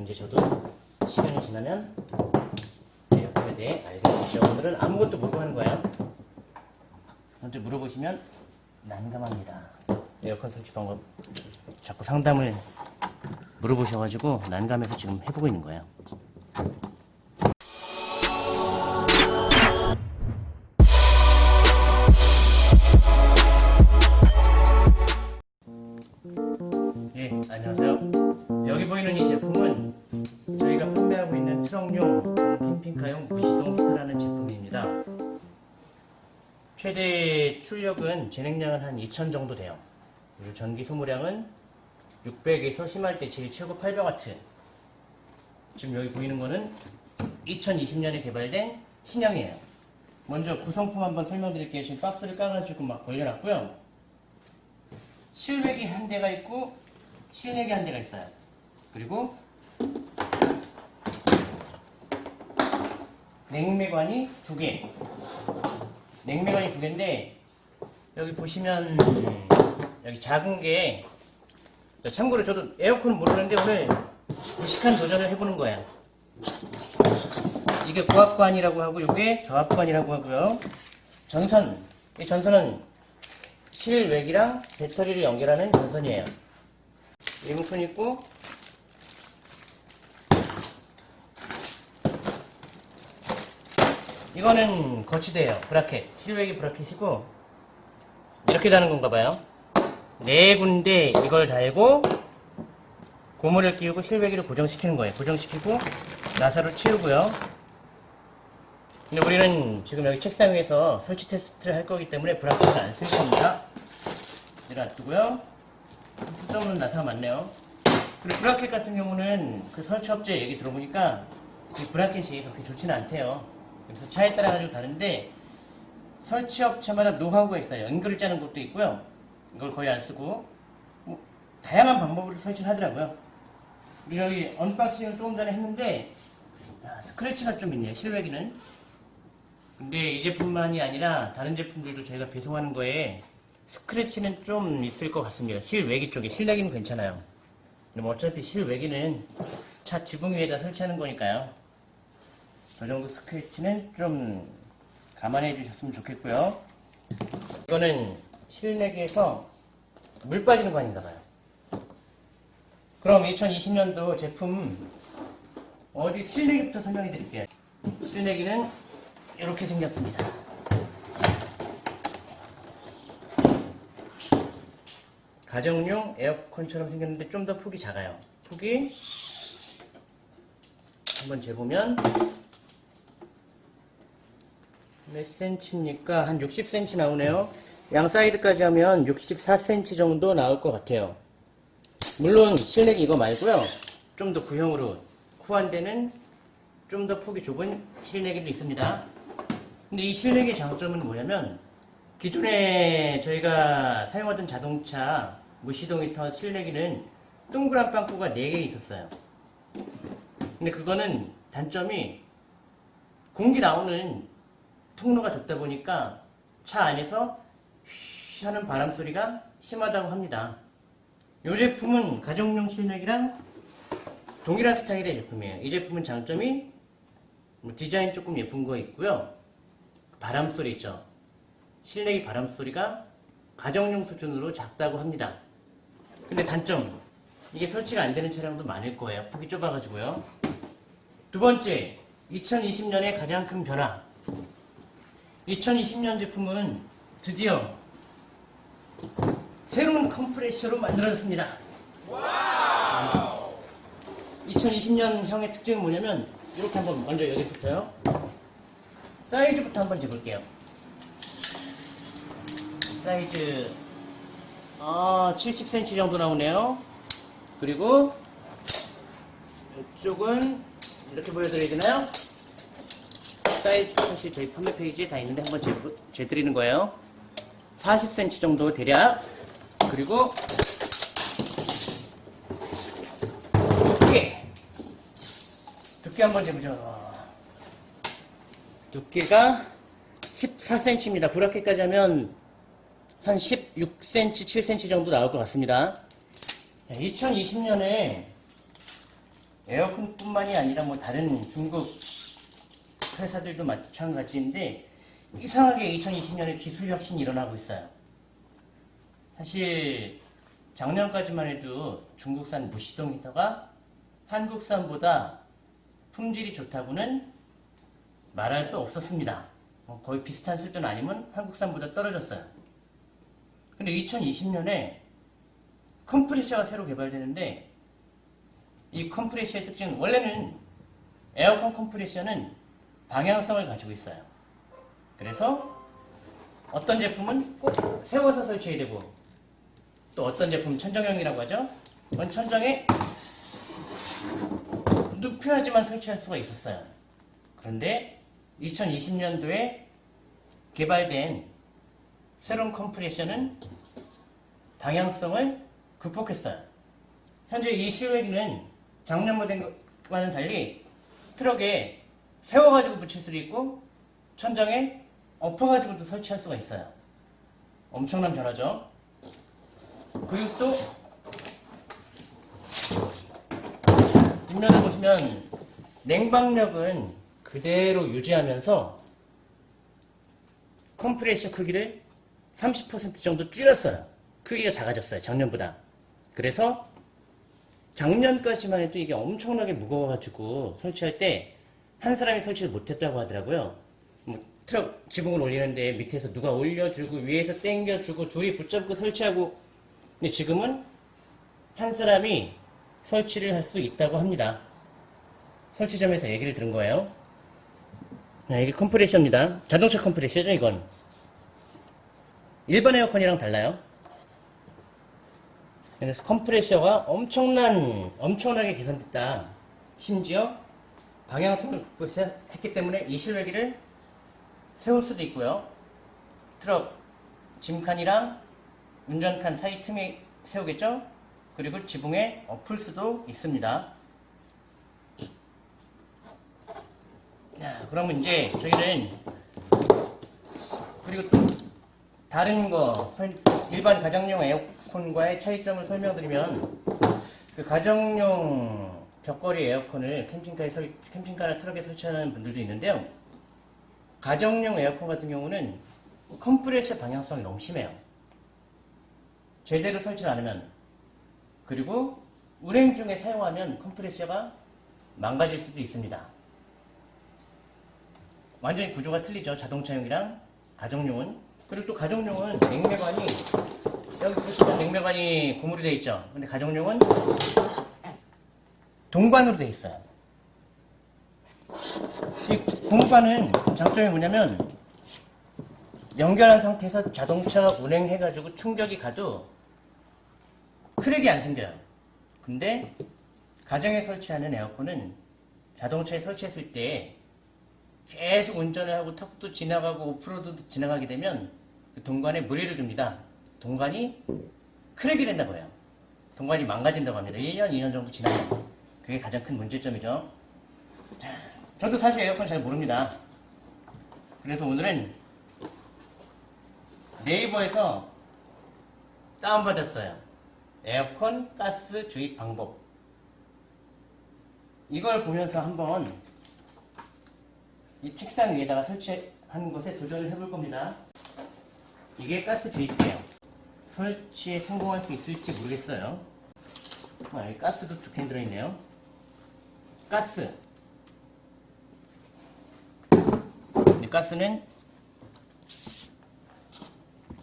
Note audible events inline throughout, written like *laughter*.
이제 저도 시간이 지나면 에어컨에 대해 알게 되죠. 오늘은 아무것도 모르고 하는 거예요. 먼저 물어보시면 난감합니다. 에어컨 설치 방법 자꾸 상담을 물어보셔가지고 난감해서 지금 해보고 있는 거예요. 출력은 진행량은 한 2000 정도 돼요. 그리고 전기 소모량은 600에서 심할 때 제일 최고 800W. 지금 여기 보이는 거는 2020년에 개발된 신형이에요. 먼저 구성품 한번 설명드릴게요. 지금 박스를 깔아주고 막 걸려놨고요. 실외기 한 대가 있고 실내기 한 대가 있어요. 그리고 냉매관이 두 개. 냉매관이 두 개인데 여기 보시면 여기 작은 게 참고로 저도 에어컨 모르는데 오늘 무식한 도전을 해보는 거예요. 이게 고압관이라고 하고 이게 저압관이라고 하고요. 전선 이 전선은 실외기랑 배터리를 연결하는 전선이에요. 리모컨 있고 이거는 거치대예요. 브라켓. 실외기 브라켓이고 이렇게 다는 건가 봐요. 네 군데 이걸 달고 고무를 끼우고 실외기를 고정시키는 거예요. 고정시키고 나사로 채우고요. 근데 우리는 지금 여기 책상 위에서 설치 테스트를 할 거기 때문에 브라켓을 안 쓸 겁니다. 내려두고요. 쓸데없는 나사가 많네요. 그리고 브라켓 같은 경우는 그 설치 업체 얘기 들어보니까 이 브라켓이 그렇게 좋지는 않대요. 그래서 차에 따라 가지고 다른데 설치업체마다 노하우가 있어요. 연결을 짜는 것도 있고요. 이걸 거의 안 쓰고 뭐 다양한 방법으로 설치를 하더라고요. 우리 여기 언박싱을 조금 전에 했는데 아, 스크래치가 좀 있네요. 실외기는. 근데 이 제품만이 아니라 다른 제품들도 저희가 배송하는 거에 스크래치는 좀 있을 것 같습니다. 실외기 쪽에 실내기는 괜찮아요. 뭐 어차피 실외기는 차 지붕 위에다 설치하는 거니까요. 저 정도 스크래치는 좀 감안해 주셨으면 좋겠고요. 이거는 실내기에서 물 빠지는 관인가 봐요. 그럼 2020년도 제품 어디 실내기부터 설명해 드릴게요. 실내기는 이렇게 생겼습니다. 가정용 에어컨처럼 생겼는데 좀 더 폭이 작아요. 폭이 한번 재보면 몇 센치입니까? 한 60cm 나오네요. 양 사이드까지 하면 64cm 정도 나올 것 같아요. 물론 실내기 이거 말고요. 좀 더 구형으로 후한대는 좀 더 폭이 좁은 실내기도 있습니다. 근데 이 실내기의 장점은 뭐냐면 기존에 저희가 사용하던 자동차 무시동 히터 실내기는 동그란 빵꾸가 4개 있었어요. 근데 그거는 단점이 공기 나오는 통로가 좁다 보니까 차 안에서 휘 하는 바람 소리가 심하다고 합니다. 이 제품은 가정용 실내기랑 동일한 스타일의 제품이에요. 이 제품은 장점이 뭐 디자인 조금 예쁜 거 있고요. 바람 소리 있죠. 실내기 바람 소리가 가정용 수준으로 작다고 합니다. 근데 단점 이게 설치가 안 되는 차량도 많을 거예요. 폭이 좁아가지고요. 두 번째 2020년의 가장 큰 변화 2020년 제품은 드디어 새로운 컴프레셔로 만들어졌습니다. 2020년 형의 특징은 뭐냐면 이렇게 한번 먼저 여기부터요. 사이즈부터 한번 재볼게요. 사이즈 아 70cm 정도 나오네요. 그리고 이쪽은 이렇게 보여드려야 되나요? 사이즈 사실 저희 판매 페이지에 다 있는데 한번 재, 재드리는 거예요. 40cm 정도 대략 그리고 두께 두께 한번 재보죠. 두께가 14cm입니다. 브라켓까지 하면 한 16cm, 7cm 정도 나올 것 같습니다. 2020년에 에어컨뿐만이 아니라 뭐 다른 중국 회사들도 마찬가지인데 이상하게 2020년에 기술 혁신이 일어나고 있어요. 사실 작년까지만 해도 중국산 무시동 히터가 한국산보다 품질이 좋다고는 말할 수 없었습니다. 어, 거의 비슷한 수준 아니면 한국산보다 떨어졌어요. 근데 2020년에 컴프레셔가 새로 개발되는데 이 컴프레셔의 특징은 원래는 에어컨 컴프레셔는 방향성을 가지고 있어요. 그래서 어떤 제품은 꼭 세워서 설치해야 되고 또 어떤 제품은 천정형이라고 하죠. 그건 천정에 눕혀야지만 설치할 수가 있었어요. 그런데 2020년도에 개발된 새로운 컴프레셔는 방향성을 극복했어요. 현재 이 실외기는 작년 모델과는 달리 트럭에 세워가지고 붙일 수도 있고 천장에 엎어가지고도 설치할 수가 있어요. 엄청난 변화죠. 또 뒷면을 보시면 냉방력은 그대로 유지하면서 컴프레셔 크기를 30% 정도 줄였어요. 크기가 작아졌어요. 작년보다. 그래서 작년까지만 해도 이게 엄청나게 무거워가지고 설치할 때 한 사람이 설치를 못했다고 하더라고요. 뭐 트럭 지붕을 올리는데 밑에서 누가 올려주고 위에서 당겨주고 둘이 붙잡고 설치하고 근데 지금은 한 사람이 설치를 할 수 있다고 합니다. 설치점에서 얘기를 들은 거예요. 네, 이게 컴프레셔입니다. 자동차 컴프레셔죠, 이건. 일반 에어컨이랑 달라요. 그래서 컴프레셔가 엄청난, 엄청나게 개선됐다. 심지어 방향성을 극복했기 때문에 이 실외기를 세울 수도 있고요. 트럭 짐칸이랑 운전칸 사이 틈에 세우겠죠? 그리고 지붕에 엎을 수도 있습니다. 자, 그러면 이제 저희는 그리고 또 다른 거 설- 일반 가정용 에어컨과의 차이점을 설명드리면 그 가정용 벽걸이 에어컨을 캠핑카에 설, 캠핑카나 트럭에 설치하는 분들도 있는데요. 가정용 에어컨 같은 경우는 컴프레셔 방향성이 너무 심해요. 제대로 설치를 안 하면 그리고 운행 중에 사용하면 컴프레셔가 망가질 수도 있습니다. 완전히 구조가 틀리죠. 자동차용이랑 가정용은. 그리고 또 가정용은 냉매관이 여기 보시면 냉매관이 고무로 되어 있죠. 근데 가정용은 동관으로 되어 있어요. 이 고무관은 장점이 뭐냐면 연결한 상태에서 자동차 운행해가지고 충격이 가도 크랙이 안 생겨요. 근데 가정에 설치하는 에어컨은 자동차에 설치했을 때 계속 운전을 하고 턱도 지나가고 오프로드도 지나가게 되면 그 동관에 무리를 줍니다. 동관이 크랙이 된다고 해요. 동관이 망가진다고 합니다. 1년, 2년 정도 지나면. 그게 가장 큰 문제점이죠. 자, 저도 사실 에어컨 잘 모릅니다. 그래서 오늘은 네이버에서 다운받았어요. 에어컨 가스 주입 방법. 이걸 보면서 한번 이 책상 위에다가 설치한 것에 도전을 해볼 겁니다. 이게 가스 주입기예요. 설치에 성공할 수 있을지 모르겠어요. 아, 여기 가스도 두 캔 들어있네요. 가스. 이 가스는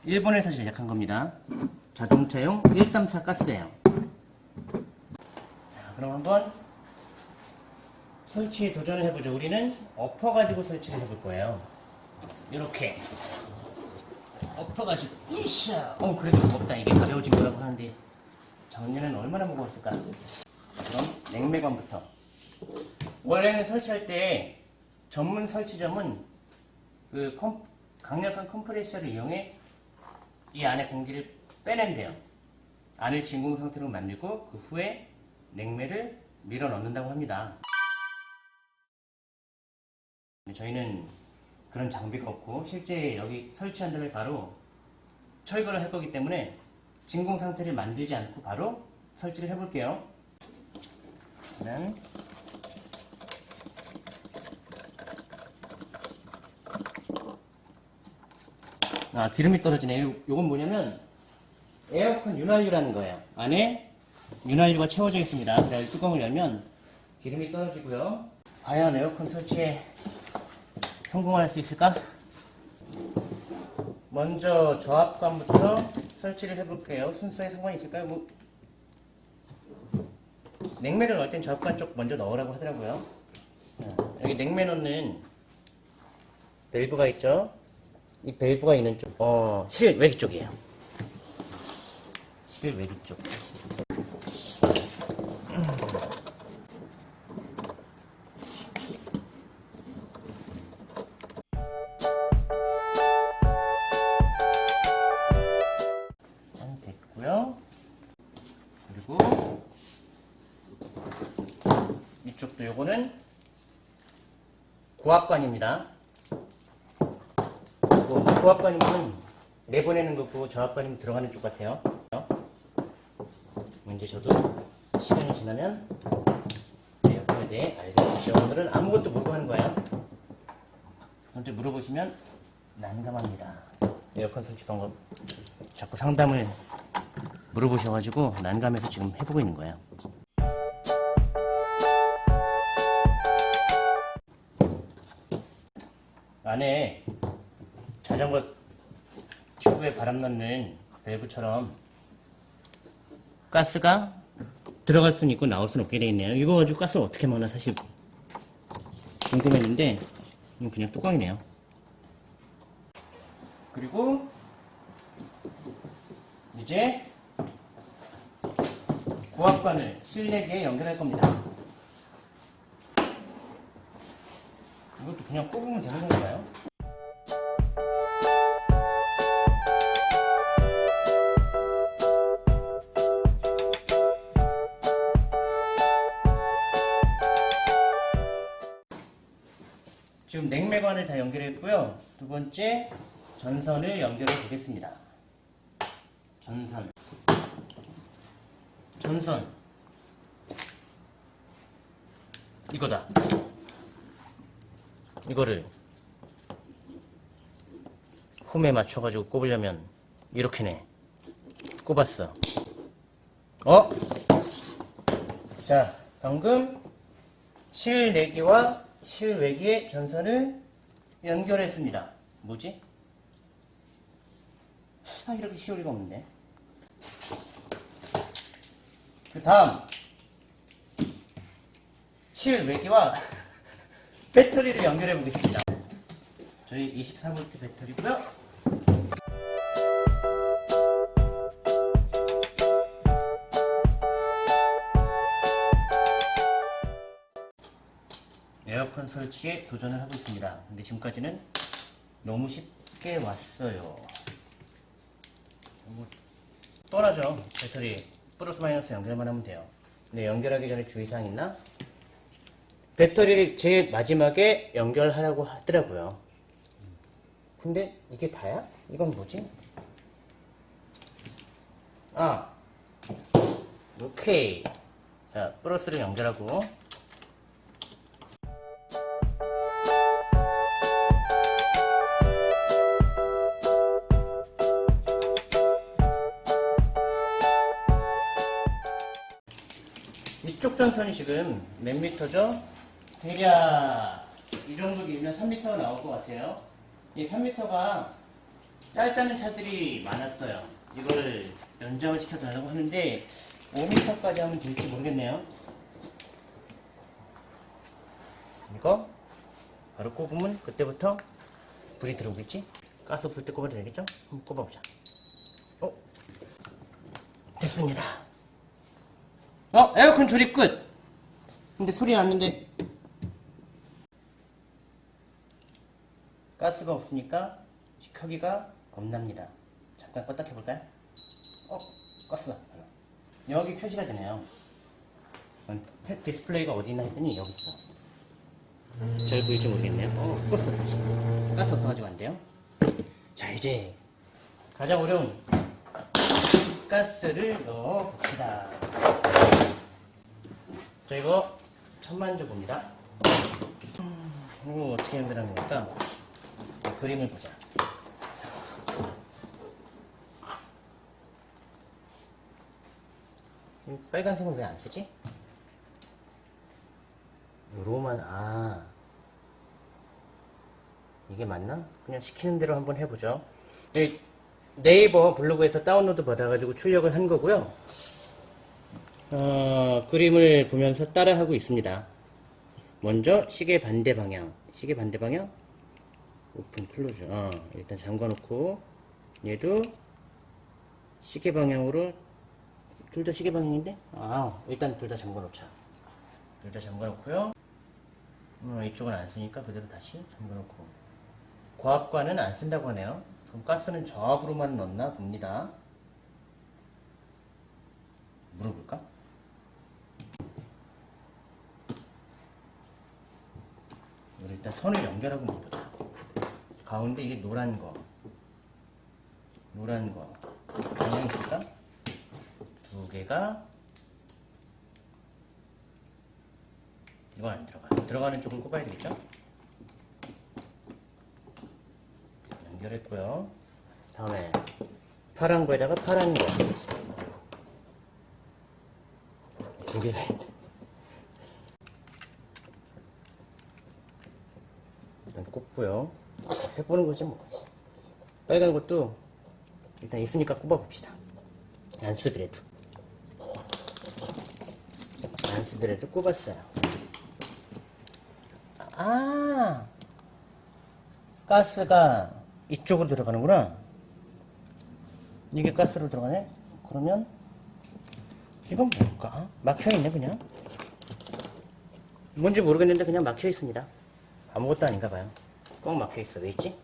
일본에서 제작한 겁니다. 자동차용 134 가스예요. 자, 그럼 한번 설치에 도전을 해보죠. 우리는 엎어 가지고 설치를 해볼 거예요. 이렇게 엎어 가지고 으쌰. 어 그래도 무겁다. 이게 가벼워진 거라고 하는데 작년에는 얼마나 무거웠을까? 그럼 냉매관부터. 원래는 설치할 때 전문 설치점은 그 컴- 강력한 컴프레셔를 이용해 이 안에 공기를 빼낸대요. 안을 진공 상태로 만들고 그 후에 냉매를 밀어 넣는다고 합니다. 저희는 그런 장비가 없고 실제 여기 설치한 다음에 바로 철거를 할 거기 때문에 진공 상태를 만들지 않고 바로 설치를 해볼게요. 일 아, 기름이 떨어지네. 요, 요건 뭐냐면, 에어컨 윤활유라는 거예요. 안에 윤활유가 채워져 있습니다. 그래서 뚜껑을 열면 기름이 떨어지고요. 과연 에어컨 설치에 성공할 수 있을까? 먼저 저압관부터 설치를 해볼게요. 순서에 상관이 있을까요? 뭐, 냉매를 넣을 땐 저압관 쪽 먼저 넣으라고 하더라고요. 자, 여기 냉매 넣는 밸브가 있죠? 이 밸브가 있는 쪽, 어, 실 외기 쪽이에요. 실 외기 쪽. 한 됐고요. 그리고 이쪽도 요거는 고압관입니다. 뭐, 고압관이면 내보내는 거고 저압관이면 들어가는 쪽 같아요. 뭐 이제 저도 시간이 지나면 에어컨에 대해 알겠죠. 오늘은 아무것도 모르고 하는 거예요. 먼저 물어보시면 난감합니다. 에어컨 설치 방법 자꾸 상담을 물어보셔가지고 난감해서 지금 해보고 있는 거예요. 안에 자전거 튜브에 바람 넣는 밸브처럼 가스가 들어갈 수는 있고 나올 수는 없게 돼 있네요. 이거 가지고 가스를 어떻게 먹나 사실 궁금했는데 이건 그냥 뚜껑이네요. 그리고 이제 고압관을 실내기에 연결할 겁니다. 이것도 그냥 꼽으면 되는 건가요? 냉매관을 다 연결했고요. 두 번째 전선을 연결해 보겠습니다. 전선. 전선. 이거다. 이거를 홈에 맞춰가지고 꼽으려면 이렇게네. 꼽았어. 어? 자, 방금 실내기와 실외기의 전선을 연결했습니다. 뭐지? 아, 이렇게 쉬울 리가 없는데. 그 다음, 실외기와 *laughs* 배터리를 연결해 보겠습니다. 저희 24V 배터리고요. 설치에 도전을 하고 있습니다. 근데 지금까지는 너무 쉽게 왔어요. 뭐 뻔하죠. 배터리 플러스 마이너스 연결만 하면 돼요. 근데 연결하기 전에 주의사항 있나? 배터리를 제일 마지막에 연결하라고 하더라고요. 근데 이게 다야? 이건 뭐지? 아, 오케이. 자, 플러스를 연결하고 전선이 지금 몇 미터죠? 대략 이 정도 길면 3미터가 나올 것 같아요. 이 3미터가 짧다는 차들이 많았어요. 이걸 연장을 시켜달라고 하는데 5미터까지 하면 될지 모르겠네요. 이거 바로 꼽으면 그때부터 불이 들어오겠지? 가스 불 때 꼽아도 되겠죠? 한번 꼽아보자. 어? 됐습니다. 어? 에어컨 조립 끝! 근데 소리 났는데 가스가 없으니까 켜기가 겁납니다. 잠깐 껐다 켜볼까요? 어? 껐어. 여기 표시가 되네요. 음, 펫 디스플레이가 어디 있나 했더니 여기 있어. 잘 보일지 모르겠네요. 어, 껐어 다시. 가스 없어가지고 안 돼요. 자 이제 가장 어려운 가스를 넣어 봅시다. 그리고 천만조부입니다. 이거 음. 어떻게 만드는 겁니까? 그림을 보자. 빨간색은 왜 안 쓰지? 로만 아 이게 맞나? 그냥 시키는 대로 한번 해보죠 네이버 블로그에서 다운로드 받아가지고 출력을 한 거고요 어, 그림을 보면서 따라하고 있습니다. 먼저 시계 반대 방향, 시계 반대 방향, open close. 어, 일단 잠궈놓고 얘도 시계 방향으로 둘 다 시계 방향인데? 아, 일단 둘 다 잠궈놓자. 둘 다 잠궈놓고요. 음, 이쪽은 안 쓰니까 그대로 다시 잠궈놓고. 고압관은 안 쓴다고 하네요. 그럼 가스는 저압으로만 넣나 봅니다. 물어볼까? 우리 일단 선을 연결하고 보자. 가운데 이게 노란 거. 노란 거. 방향 있을까? 두 개가 이건 안 들어가. 들어가는 쪽을 꼽아야 되겠죠? 연결했고요. 다음에 파란 거에다가 파란 거. 두 개가 있네. 일단 꼽고요. 해보는 거지 뭐. 빨간 것도 일단 있으니까 꼽아봅시다. 안 쓰더라도. 안 쓰더라도 꼽았어요. 아, 가스가 이쪽으로 들어가는구나. 이게 가스로 들어가네? 그러면, 이건 뭘까? 막혀있네, 그냥. 뭔지 모르겠는데 그냥 막혀있습니다. 아무것도 아닌가 봐요. 꽉 막혀있어. 왜 있지?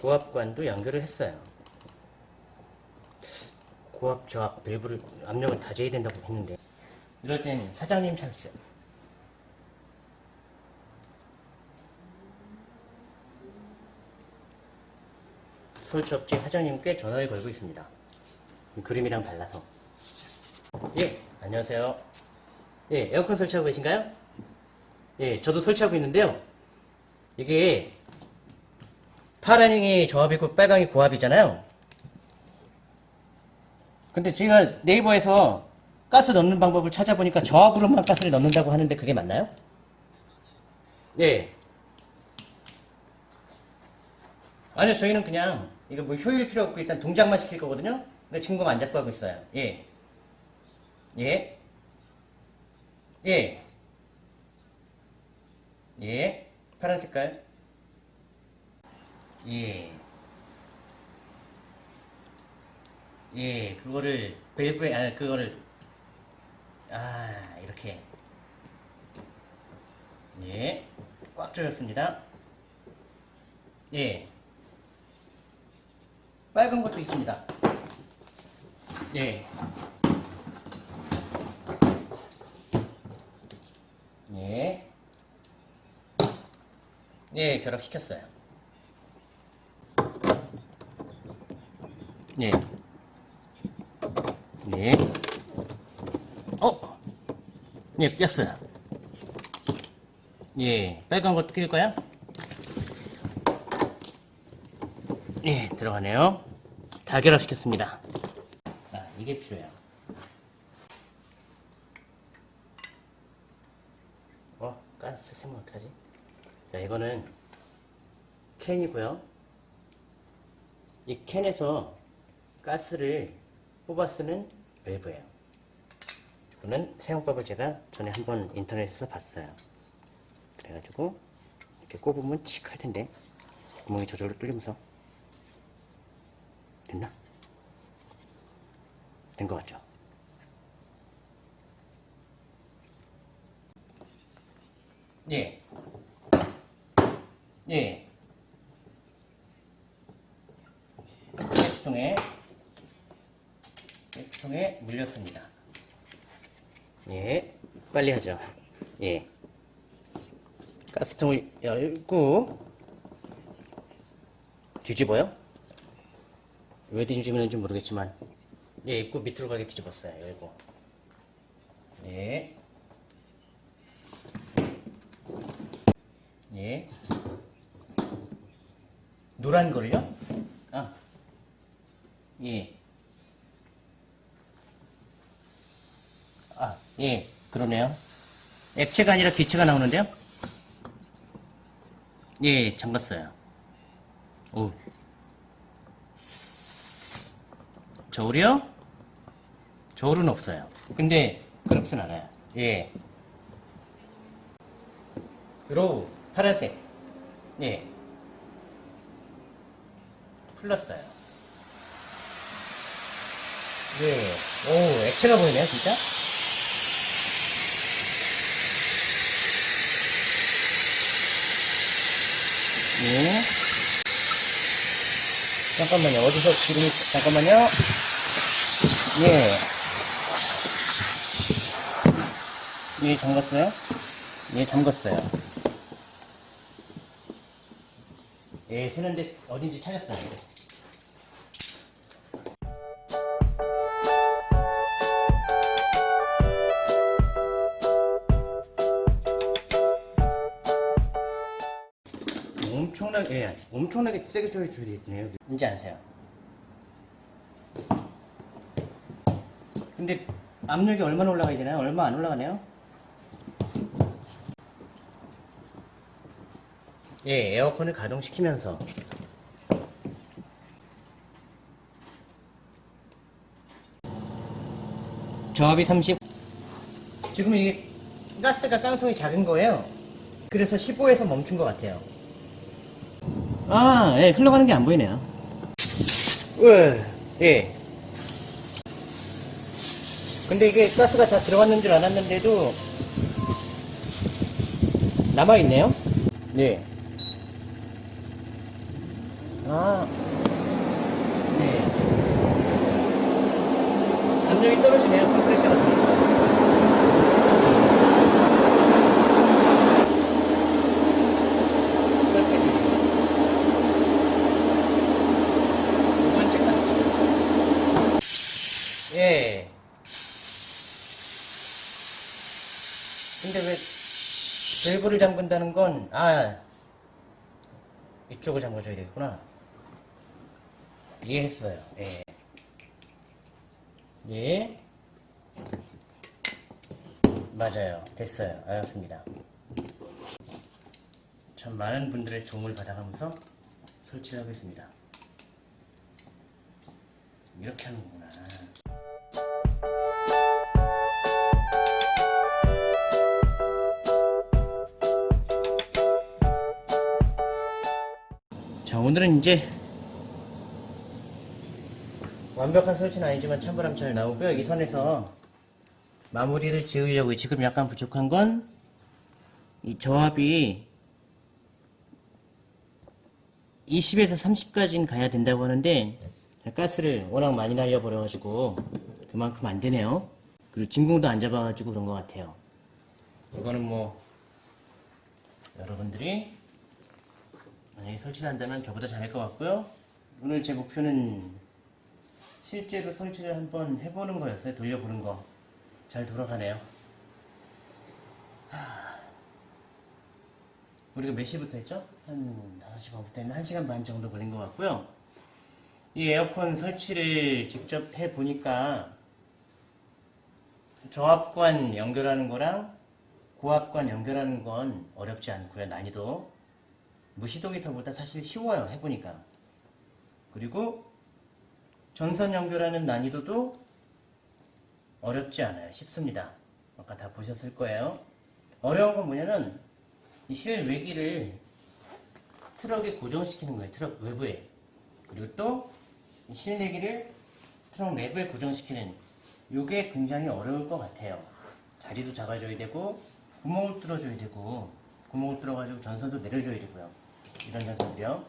고압관도 연결을 했어요. 고압, 저압, 밸브를 압력을 다 재야 된다고 했는데 이럴 땐 사장님 찬스. 설치업체 사장님께 전화를 걸고 있습니다. 그림이랑 달라서. 예, 안녕하세요. 예, 에어컨 설치하고 계신가요? 예, 저도 설치하고 있는데요. 이게 파란이 저압이고 빨강이 고압이잖아요. 근데 제가 네이버에서 가스 넣는 방법을 찾아보니까 저압으로만 가스를 넣는다고 하는데 그게 맞나요? 네. 아니요, 저희는 그냥 이거 뭐 효율 필요 없고 일단 동작만 시킬 거거든요. 근데 지금 안 잡고 하고 있어요. 예. 예. 예. 예. 파란 색깔. 예. 예, 그거를 밸브에 아 그거를 아 이렇게 예, 꽉 조였습니다. 예, 빨간 것도 있습니다. 예, 예, 예, 결합시켰어요. 예. 네. 어? 예, 꼈어요. 예, 빨간 것도 낄 거야? 예, 들어가네요. 다 결합시켰습니다. 아, 이게 필요해요. 어, 가스 세면 어떡하지? 자, 이거는 캔이고요. 이 캔에서 가스를 뽑아 쓰는 밸브예요. 이거는 사용법을 제가 전에 한번 인터넷에서 봤어요. 그래가지고 이렇게 꼽으면 칙 할 텐데 구멍이 저절로 뚫리면서 됐나? 된 것 같죠? 예. 예. 가스통에 가스통에 물렸습니다. 예, 빨리 하죠. 예. 가스통을 열고 뒤집어요? 왜 뒤집는지 모르겠지만 예, 입구 밑으로 가게 뒤집었어요. 열고 예. 예. 노란 걸요? 아. 예. 아, 예, 그러네요. 액체가 아니라 기체가 나오는데요? 예, 잠갔어요. 오. 저울이요? 저울은 없어요. 근데, 그렇진 않아요. 예. low, 파란색. 예. 풀렸어요. 예. 오, 액체가 보이네요, 진짜? 예. 잠깐만요. 어디서 기름이, 잠깐만요. 예. 예, 잠갔어요? 예, 잠갔어요. 예, 새는데 어딘지 찾았어요. 엄청나게, 예, 엄청나게 세게 조여 줄이 있네요. 이제 아세요? 근데 압력이 얼마나 올라가야 되나요? 얼마 안 올라가네요? 예, 에어컨을 가동시키면서. 저압이 30 지금 이게 가스가 깡통이 작은 거예요. 그래서 15에서 멈춘 것 같아요. 아, 예, 흘러가는 게 안 보이네요. 예, 예. 근데 이게 가스가 다 들어갔는 줄 알았는데도 남아있네요. 예. 아, 네. 압력이 떨어지네요. 컴프레셔 같은 거. 그렇게 되네요. 두 번째 카드. 예. 근데 왜 밸브를 잠근다는 건, 아, 이쪽을 잠궈줘야 되겠구나. 이해했어요. 예. 예. 맞아요. 됐어요. 알았습니다. 참 많은 분들의 도움을 받아가면서 설치를 하겠습니다. 이렇게 하는구나. 자, 오늘은 이제 완벽한 설치는 아니지만 찬바람 잘 나오고요. 이 선에서 마무리를 지으려고 지금 약간 부족한 건 이 저압이 20에서 30까지는 가야 된다고 하는데 가스를 워낙 많이 날려버려가지고 그만큼 안 되네요. 그리고 진공도 안 잡아가지고 그런 것 같아요. 이거는 뭐 여러분들이 만약에 설치를 한다면 저보다 잘할 것 같고요. 오늘 제 목표는 실제로 설치를 한번 해보는 거였어요. 돌려보는 거. 잘 돌아가네요. 하... 우리가 몇 시부터 했죠? 한 5시 반부터 했나? 1시간 반 정도 걸린 것 같고요. 이 에어컨 설치를 직접 해보니까 저압관 연결하는 거랑 고압관 연결하는 건 어렵지 않고요. 난이도. 무시동 히터보다 사실 쉬워요. 해보니까. 그리고 전선 연결하는 난이도도 어렵지 않아요. 쉽습니다. 아까 다 보셨을 거예요. 어려운 건 뭐냐면 이 실외기를 트럭에 고정시키는 거예요. 트럭 외부에. 그리고 또 실내기를 트럭 내부에 고정시키는 이게 굉장히 어려울 것 같아요. 자리도 잡아줘야 되고 구멍을 뚫어줘야 되고 구멍을 뚫어가지고 전선도 내려줘야 되고요. 이런 전선들이요.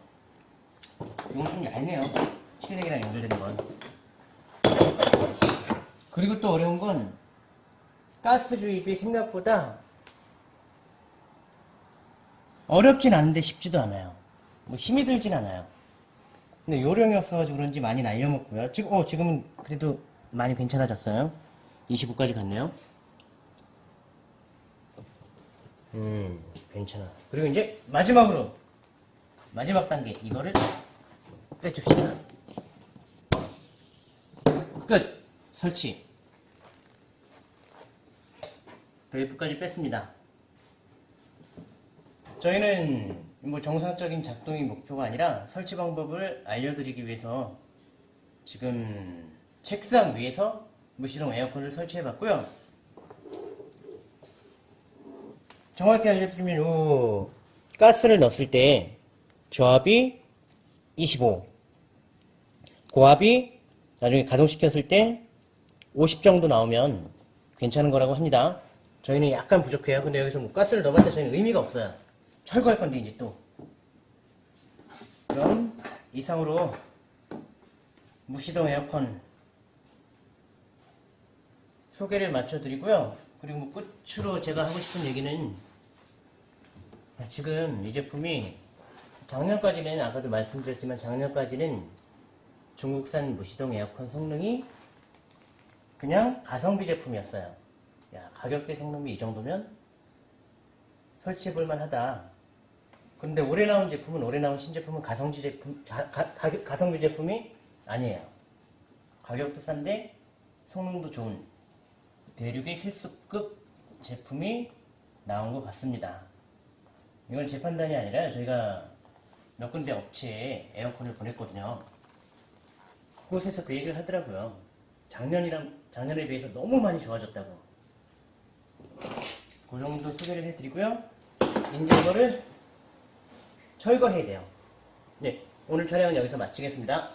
이건 좀 얇네요. 실내기랑 연결되는 건. 그리고 또 어려운 건 가스 주입이 생각보다 어렵진 않은데 쉽지도 않아요. 뭐 힘이 들진 않아요. 근데 요령이 없어가지고 그런지 많이 날려먹고요. 지금, 어, 지금은 그래도 많이 괜찮아졌어요. 25까지 갔네요. 음, 괜찮아. 그리고 이제 마지막으로 마지막 단계 이거를 빼줍시다. 끝. 설치. 벨트까지 뺐습니다. 저희는 뭐 정상적인 작동이 목표가 아니라 설치 방법을 알려드리기 위해서 지금 책상 위에서 무시동 에어컨을 설치해 봤고요. 정확히 알려드리면 요 가스를 넣었을 때 저압이 25 고압이 나중에 가동시켰을 때 50 정도 나오면 괜찮은 거라고 합니다. 저희는 약간 부족해요. 근데 여기서 뭐 가스를 넣어봤자 저희는 의미가 없어요. 철거할 건데 이제 또. 그럼 이상으로 무시동 에어컨 소개를 마쳐드리고요. 그리고 뭐 끝으로 제가 하고 싶은 얘기는 아, 지금 이 제품이 작년까지는 아까도 말씀드렸지만 작년까지는 중국산 무시동 에어컨 성능이 그냥 가성비 제품이었어요. 야 가격대 성능이 이 정도면 설치해 볼만 하다. 근데 올해 나온 제품은 올해 나온 신제품은 가성비 제품 가, 가, 가- 가성비 제품이 아니에요. 가격도 싼데 성능도 좋은 대륙의 실수급 제품이 나온 것 같습니다. 이건 제 판단이 아니라 저희가 몇 군데 업체에 에어컨을 보냈거든요. 그곳에서 그 얘기를 하더라고요. 작년이랑 작년에 비해서 너무 많이 좋아졌다고. 그 정도 소개를 해드리고요. 이제 이거를 철거해야 돼요. 네, 오늘 촬영은 여기서 마치겠습니다.